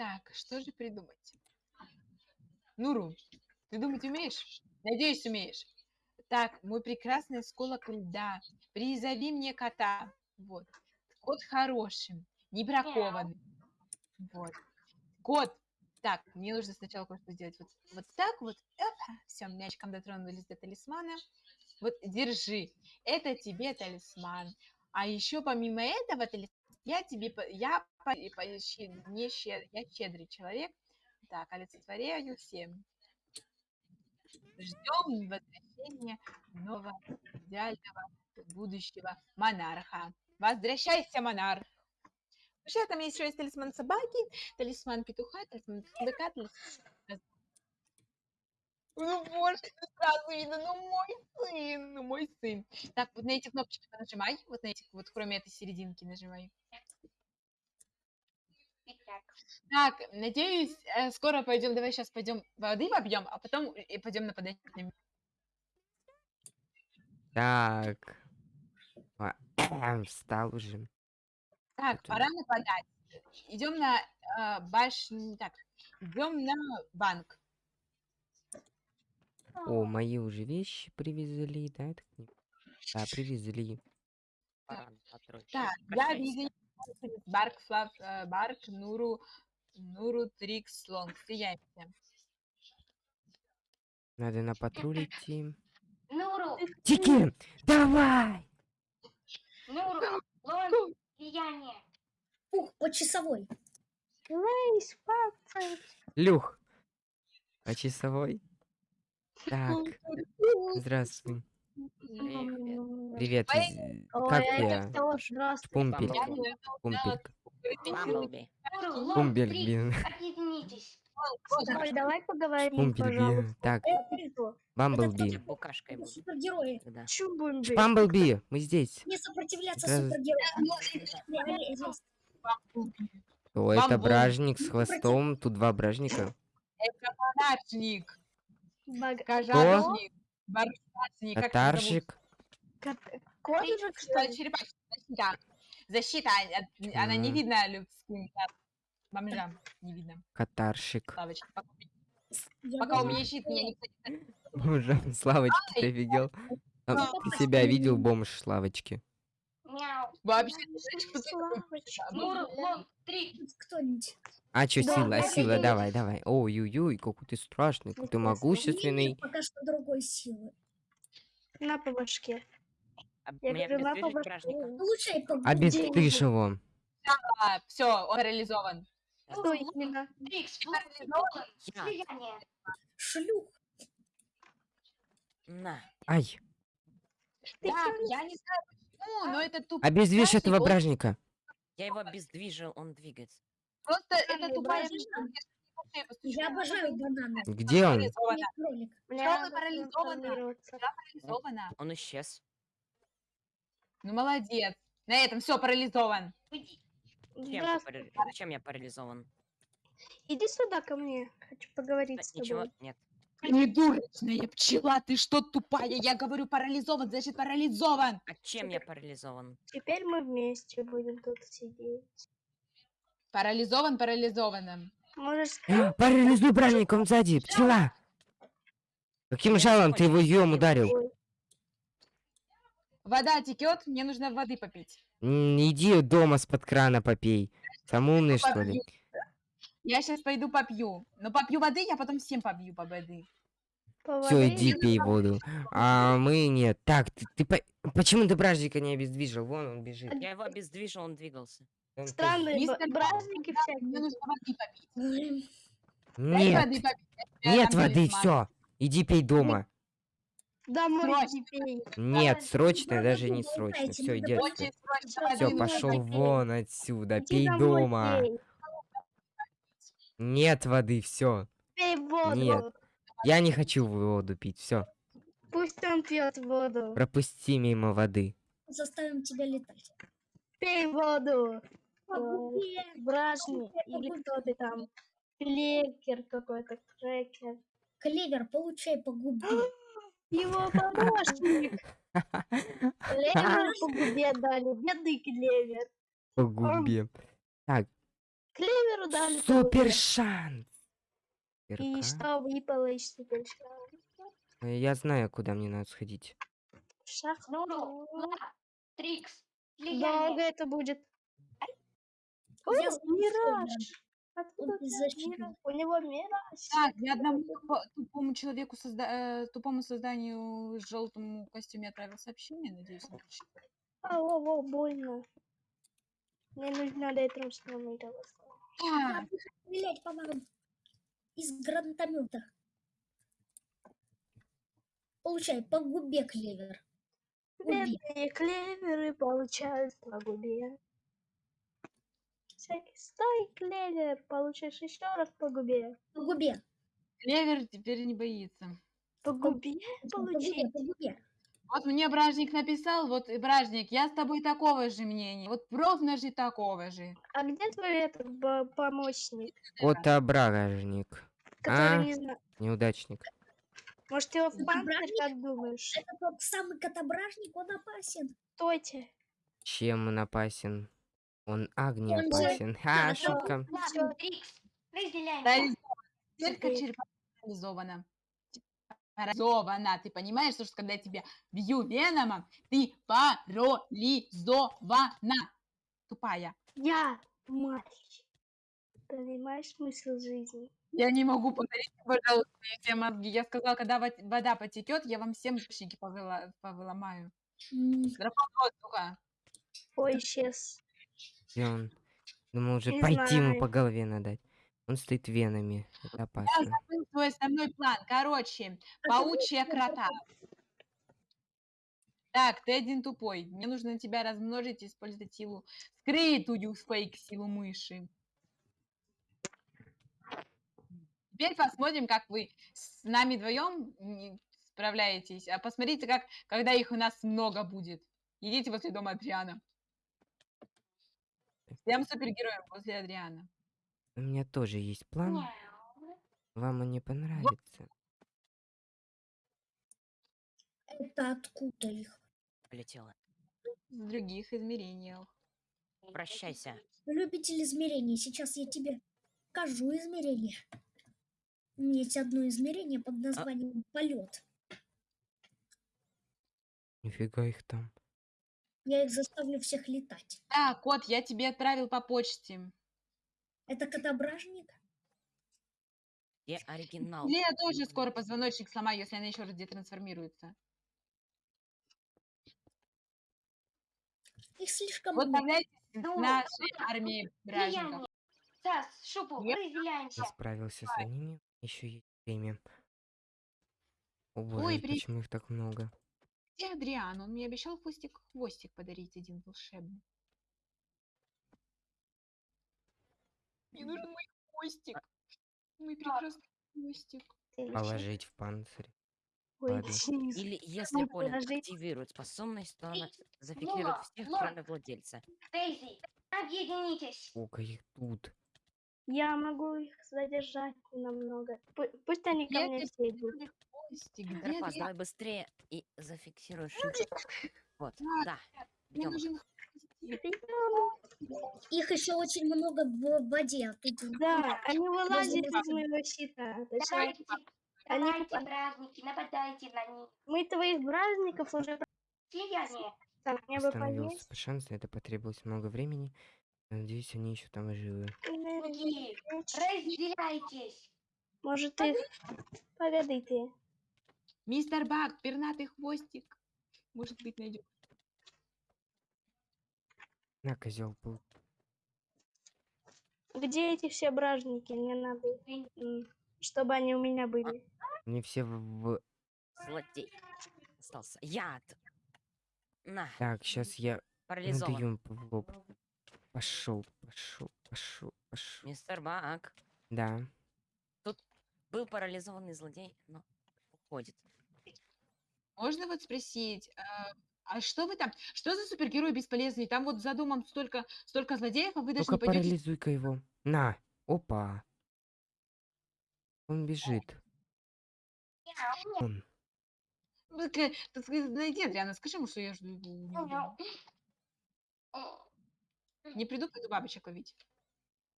Так, что же придумать? Нуру, ты думать умеешь? Надеюсь, умеешь. Так, мой прекрасный осколок льда, призови мне кота. Вот. Кот хороший, не бракованный. Вот. Кот. Так, мне нужно сначала кое-что сделать. Вот, вот так вот. Все, мячиком дотронулись до талисмана. Вот, держи. Это тебе талисман. А еще помимо этого, я тебе, я, не щед, я щедрый человек. Так, олицетворяю всем. Ждем возвращения нового идеального будущего монарха. Возвращайся, монарх! Вообще, там еще есть талисман собаки, талисман петуха, талисман быка, талисман... Ну, боже, сразу видно, ну мой сын, ну мой сын. Так, вот на эти кнопочки нажимай, вот на этих, вот кроме этой серединки нажимай. Так, надеюсь, э, скоро пойдем, давай сейчас пойдем воды попьем, а потом и пойдем нападать на Так. Встал уже. Так, пора нападать. Идем на э, башню. Так, идем на банк. О, мои уже вещи привезли, да? Да, привезли. Так, я видел Барк, Флав, э, Барк, Нуру, Нуру, Трикс, Лонг. Стреляемся. Надо на патруль идти. Нуру! Тики, давай! Нуру, Лонг, влияние. Ух, по часовой. Люх, по часовой? Так, здравствуй. Привет, из- как я? Пумпель. Пумпелька. Бамблби. Блин. объединитесь. Ой, давай поговорим, Пумпель, блин. пожалуйста. Так, Бамблби. Букашкой супергерои. Чё? Бамблби, мы здесь. Не сопротивляться Раз- супергероям. О, это бражник с хвостом. Тут два бражника. Это как их зовут? Катарщик. Козырек, что ли? черепашник, защита. Защита, а- она не видна людским бомжам. Не видно. Катарщик. Славочка, пока, пока у меня щит, меня никто не Боже, Славочки, ты офигел? А Ну, Ты себя видел, бомж Славочки? Вообще, Лонг, Трикс. Кто-нибудь. А чё, Да, сила, сила, да, давай, давай. Ой-ой-ой, какой ты страшный, какой ты могущественный. Пока что другой силы. На по башке. А Я меня говорю, обездвижить по А его. все, он парализован. Что именно? Трикс, Лонг, Я. влияние. Шлюх. На. Ай, Ты Да, я не знаю почему, но это тупо. обездвижь этого он- бражника. Я его обездвижил, он двигается. Просто это тупая я обожаю бананы. Где он? Парализована. Я кролик. Мне Что вы надо парализованы? трансформироваться. Я парализована. Он исчез. Ну молодец. На этом все парализован. Уйди. Чем, парали- Чем я парализован? Иди сюда ко мне. Хочу поговорить Да, с Ничего, тобой. нет. Придурочная пчела, ты что тупая? Я говорю парализован, значит парализован. А чем я парализован? Теперь мы вместе будем тут сидеть. Парализован парализованным. Можешь А, Парализуй бражника, он сзади, пчела. Каким жалом ты его ем ударил? Вода текет, мне нужно воды попить. М, Иди дома с-под крана попей. Сам умный, что ли? Попью. Я сейчас пойду попью. Но попью воды, я потом всем побью по воды. по Все, воде иди пей воду. А мы нет. Так, ты, ты по- почему ты бражника не обездвижил? Вон он бежит. Я его обездвижил, он двигался. Он Странные Мистер бра- бражники Мне всякие. нужно воды попить. Дай Нет, воды попить. я нет дам воды, талисман. все. Иди пей дома. Домой. Нет, срочно, даже не срочно. Все, иди отсюда. Воды Все, пошел вон отсюда. Иди Пей дома. пей. Нет воды, все. Пей воду. Нет. Я не хочу воду пить. Все. Пусть он пьет воду. Пропусти мимо воды. Заставим тебя летать. Пей воду. Губе. Бражник. Или кто ты там? Клекер какой-то, крекер. Клевер, получай по губе. Его помощник. Клевер по губе дали. Бедный клевер. По губе. Так, Клеверу дали. Супер шанс! И что выпало из супер шанс? Э, Я знаю, куда мне надо сходить. Шах. Нуру, Влад, Трикс, Долго это будет. Мираж. Откуда Он у него мираж. Так, я одному тупо- тупому человеку, созда- э, тупому созданию желтому костюме отправил сообщение, надеюсь, он прочитает. Ау, ау, больно. Мне нужно ретром сломать Так, Стрелять помогу. Из гранатомета. Получай, по губе клевер. Бедные клеверы получают по губе. Всякий стой, клевер, получишь еще раз по губе. По губе. Клевер теперь не боится. По губе По губе, получить. по губе. Вот мне Бражник написал, вот, э, Бражник, я с тобой такого же мнения, вот ровно же такого же. А где твой этот помощник, Котображник. который А? не знаю? Неудачник. Может, его в Это панцирь, бражник? как думаешь? Это тот самый котображник, он опасен. Стойте. Чем он опасен? Он огне Он же- опасен. Ха, шутка. Влад, Трикс, разделяемся. Парализована. Ты понимаешь, что когда я тебя бью веномом, ты парализована. Тупая. Я мальчик. Понимаешь смысл жизни? Я не могу повторить, пожалуйста, мне все мозги. Я сказала, когда во- вода потекет, я вам всем башники повыла- повыломаю. М, Дракон воздуха. Ой, исчез. Где он? Думал, уже Не пойти ему знаю. по голове надать. Он стоит венами. Это опасно. Забыл свой основной план. Короче, паучья крота. Так, ты один тупой. Мне нужно тебя размножить и использовать силу, скрытую фейк силу мыши. Теперь посмотрим, как вы с нами вдвоем справляетесь. А посмотрите, как, когда их у нас много будет. Идите возле дома Адриана. Всем супергероям возле Адриана. У меня тоже есть план. Вам он не понравится. Это откуда их? Полетела. В других измерениях. Прощайся. Любитель измерений. Сейчас я тебе покажу измерение. Есть одно измерение под названием полет. Нифига их там. Я их заставлю всех летать. Да, кот, я тебе отправил по почте. Это котображник? Где оригинал? Или я тоже скоро позвоночник сломаю, если она еще раз детрансформируется. Их слишком Вот много. Ну, нашей армии бражников. Сас, шупу, разделяемся. Я справился с ними. Еще есть время. О боже, Ой, при- почему их так много? Где Адриан? Он мне обещал хвостик, хвостик подарить один волшебный. Мне нужен мой хвостик. Мой прекрасный хвостик. Положить в панцирь. Ой. Или если подожди. активирует способность, то она зафиксирует Лола, всех, Лола. кроме владельца. Дейзи, объединитесь. Сколько их тут? Я могу их задержать намного. Пу- Пусть они ко мне все идут. Адриан? давай быстрее и зафиксируй шутку. Вот, Да, Идем. Их еще очень много в воде. Тут Да, они вылазят забываю. из моего щита. Давайте, Они давайте, попа- праздники, нападайте на них. мы твоих праздников уже Слияние. так, мне бы Остановился поесть. по шансу, это потребовалось много времени. Надеюсь, они еще там живы. Разделяйтесь. Может их поведайте. Мистер Бак, пернатый хвостик. Может быть, найдем. На, козел был. Где эти все бражники? Мне надо, чтобы они у меня были. Они все в... в- Злодей. Остался. Яд. На, Так, сейчас я парализован. в лоб. Пошел, пошел, пошел, пошел. Мистер Бак. Да. Был парализованный злодей, но уходит. Можно вот спросить, а, а что вы там, что за супергерой бесполезный? Там вот за домом столько, столько злодеев, а вы даже Ну-ка, не пойдете. парализуй-ка его. На. Опа. Он бежит. Он. Ну, так, э, сказать, Найди Адриана, скажи ему, что я жду его. Не приду, пойду бабочек ловить.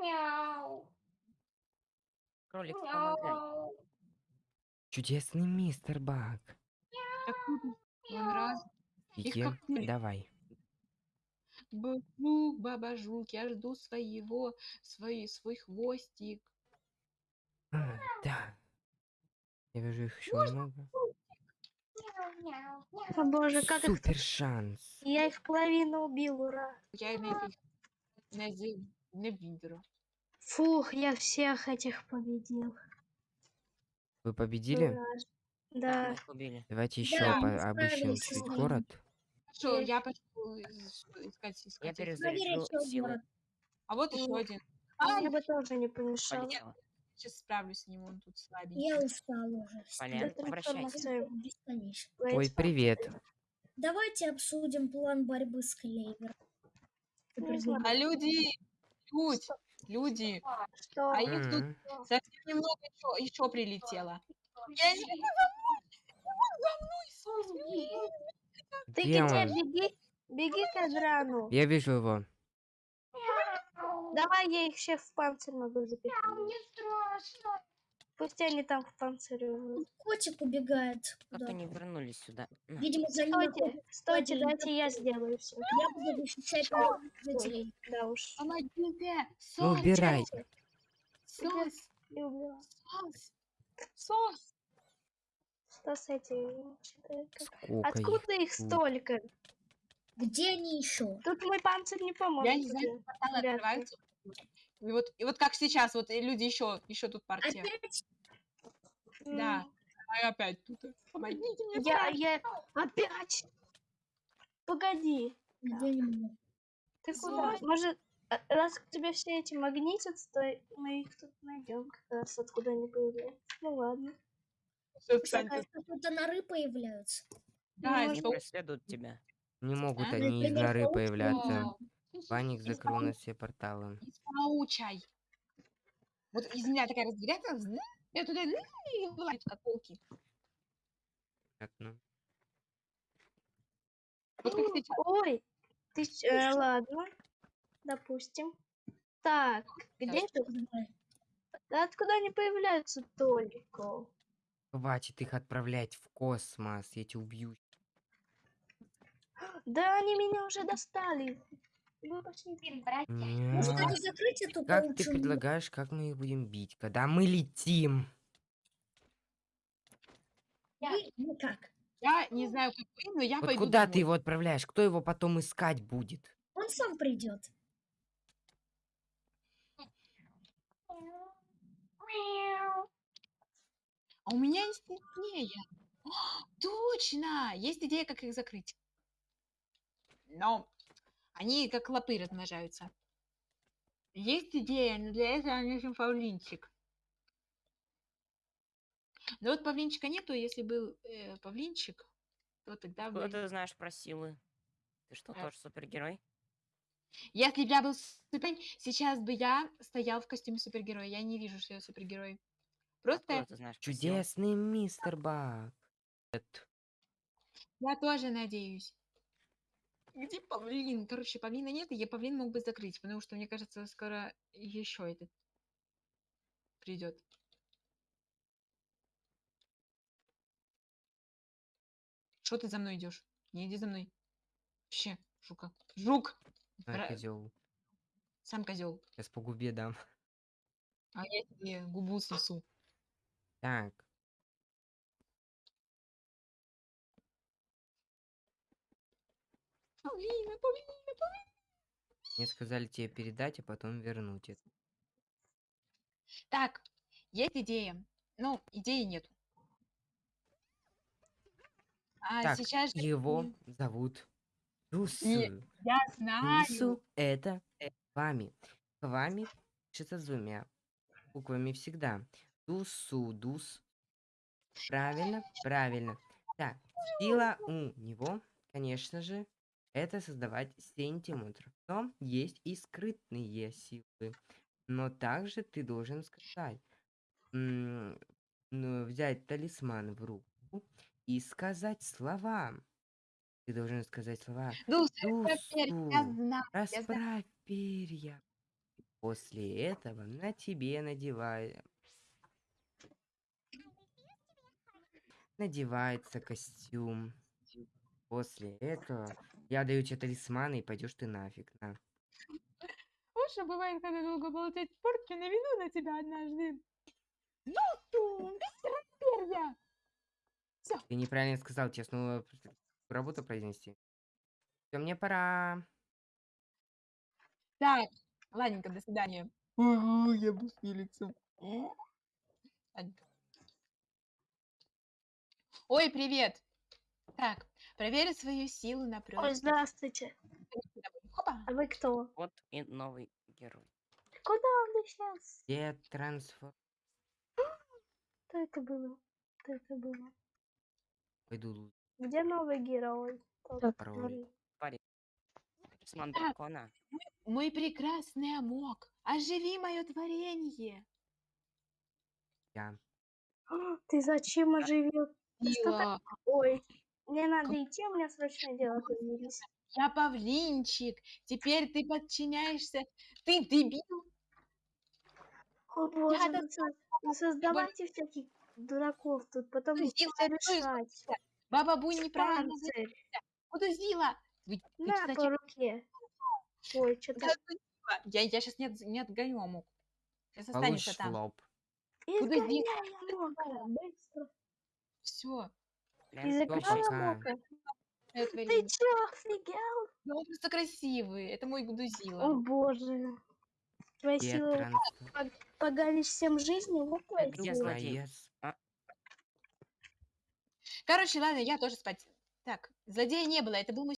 Мяу. кролик, помогай. Чудесный мистер Баг. Вон раз. Их пыль. давай. Бабук, баба жук, я жду своего, свой, свой хвостик. А, Да. Я вижу их еще много. О боже, как их... Супер шанс. Я их половину убил, ура. Я на этих не, не видела. Фух, я всех этих победил. Вы победили? Ура. Да, Да. мы их убили. Давайте еще Да, мы обыщем справились с чуть ним. город. Что, Есть. я пошел искать, искать. Я их. перезаряжу силы. А вот еще один. А А, мне бы тоже не помешало. Полетела. сейчас справлюсь с ним, он тут слабенький. Я устал уже. Полен, обращайся. Бесконечно. Ой, привет. Давайте обсудим план борьбы с знаю, А люди, люди, люди, что... а их тут М, совсем немного еще, еще прилетело. Я не за мной, за мной, Ты Где где? он? Беги, беги к Адрану. Я вижу его. Давай я их всех в панцирь могу запихать. Мне страшно. Пусть они там в панцире. будут. Котик убегает. Как они вернулись сюда? Видимо, за ним Стойте, стойте, дайте я сделаю все. Я буду защищать жителей. Да уж. Помогите, сос, убирай. сос, Не убила. Что с этим? Сколько Откуда их столько? Где они еще? Тут мой панцирь не поможет. Я не знаю, порталы вряд открываются. И вот, и вот как сейчас, вот и люди еще, еще тут партия. Опять? Да. А я опять тут. Помогите мне. Я, я... Опять! Погоди. Где они? Ты куда? Может, а, раз к тебе все эти магнитятся, то мы их тут найдем как раз откуда они появляются. Ну ладно. Всё, встаньте. Тут норы появляются. Да, Они что- преследуют тебя. Не могут А? они из норы появляться. Паник закрыл на все порталы. из паучай. Вот из меня такая взны, я туда и вылазят как волки. Так, ну. Вот как сейчас. Ой, ты э, ладно, допустим. Так, где? Да откуда они появляются только? Хватит их отправлять в космос, я тебя убью. Да они меня уже достали. Вы пошли. Блин, братья. Может, Нет. они закрыть эту Как ты предлагаешь, как мы их будем бить, когда мы летим? нору? Ну как? Я не знаю, как вы, но я Вот пойду куда ты его отправляешь? Кто его потом искать будет? Он сам придет. Мяу. А у меня есть идея. Точно! Есть идея, как их закрыть. Но они как клопы размножаются. Есть идея, но для этого нужен павлинчик. Но вот павлинчика нету, если был э, павлинчик, то тогда бы... ты знаешь про силы? Ты что, А. тоже супергерой? Если бы я был супер... Сейчас бы я стоял в костюме супергероя. Я не вижу, что я супергерой. Просто ты знаешь про силы? Чудесный мистер. Это- Я тоже надеюсь. Где павлин? Короче, павлина нет, и я павлин мог бы закрыть, потому что, мне кажется, скоро еще этот придет. Что ты за мной идешь? Не иди за мной. Вообще, жука. Жук! А, Бра- козел. Сам козел. Сейчас по губе дам. А я тебе губу снесу. Так. Павлина, павлина. Мне сказали тебе передать, а потом вернуть это. Так, есть идея. Ну, идеи нет. А Так, сейчас же Его зовут Русу. я знаю. Русу это вами. Вами пишется с двумя буквами всегда. Дусу, дус. Правильно, правильно. Так, сила у него, конечно же, это создавать сантиметров. Но есть и скрытные силы. Но также ты должен сказать, ну, взять талисман в руку и сказать слова. Ты должен сказать слова. Дусу, расправь перья. После этого на тебе надевай Надевается костюм. После этого я даю тебе талисманы и пойдешь ты нафиг. На. Вот что бывает, когда долго болтать в порке, наведу на тебя однажды. Ну ты, мистер перья! Ты неправильно сказал, снова работу произнести. Все, мне пора. Так, ладненько, до свидания. Ага, я буду с лицом. Ладненько. Ой, привет. Так, проверь свою силу на Ой, прочность. здравствуйте. Хопа. А вы кто? Вот и новый герой. Куда он сейчас? Где трансфер? Что это было? Что это было? Пойду Где новый герой? Тот, Пароль. который- Тalisман Так. дракона. Мой прекрасный Амок, оживи мое творение. я. А, Ты зачем оживил? Что. Ой, мне надо идти, у меня срочное дело появились. Я павлинчик. Теперь ты подчиняешься. Ты дебил. О боже, да- вы, со- вы создавайте всяких дураков тут, потом Ну, все ну, решать. Баба Бунь неправильно. Куда зила? Вы, вы На кстати, по руке. Ой, что-то куда? Я, я сейчас не, не отгоню Амок. Сейчас в там. лоб. изгоняй Амока, быстро. Все. Из экрана Ты чё, офигел? Ну, он просто красивый. Это мой О Гудузила. боже. Твоя Где сила трансфер? поганишь всем жизни, вот сила. злодей? Молодец. Короче, ладно, я тоже спать. Так, злодея не было. Это был мой